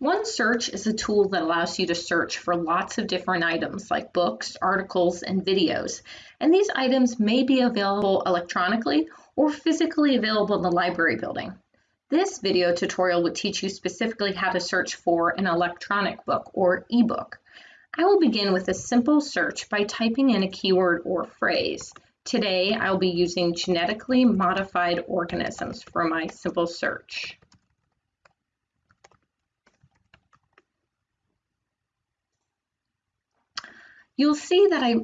OneSearch is a tool that allows you to search for lots of different items like books, articles, and videos. And these items may be available electronically or physically available in the library building. This video tutorial would teach you specifically how to search for an electronic book or ebook. I will begin with a simple search by typing in a keyword or phrase. Today, I'll be using genetically modified organisms for my simple search. You'll see that I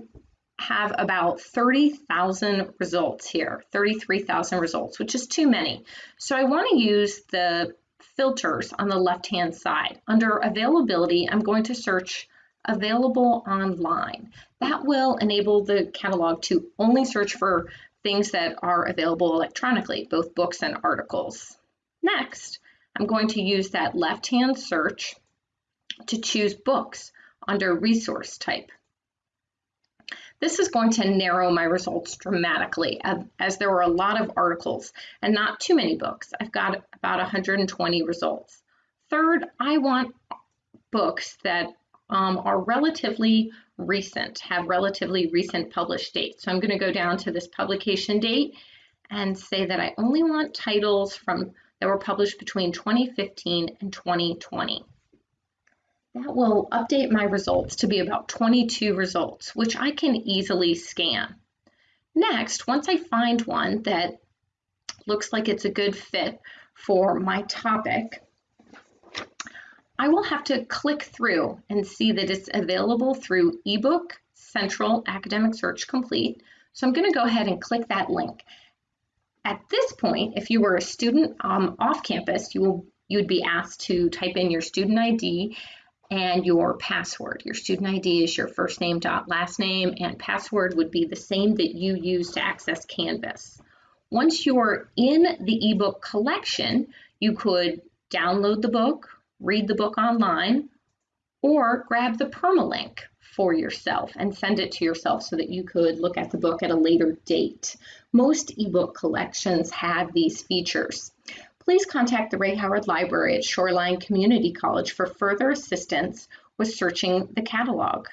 have about 30,000 results here, 33,000 results, which is too many. So I want to use the filters on the left-hand side. Under availability, I'm going to search available online. That will enable the catalog to only search for things that are available electronically, both books and articles. Next, I'm going to use that left-hand search to choose books under resource type. This is going to narrow my results dramatically as there were a lot of articles and not too many books. I've got about 120 results. Third, I want books that um, are relatively recent, have relatively recent published dates. So I'm going to go down to this publication date and say that I only want titles from that were published between 2015 and 2020. That will update my results to be about 22 results, which I can easily scan. Next, once I find one that looks like it's a good fit for my topic, I will have to click through and see that it's available through eBook Central Academic Search Complete. So I'm going to go ahead and click that link. At this point, if you were a student um, off campus, you will you would be asked to type in your student ID and your password. Your student ID is your first name dot last name and password would be the same that you use to access Canvas. Once you're in the ebook collection, you could download the book, read the book online, or grab the permalink for yourself and send it to yourself so that you could look at the book at a later date. Most ebook collections have these features please contact the Ray Howard Library at Shoreline Community College for further assistance with searching the catalog.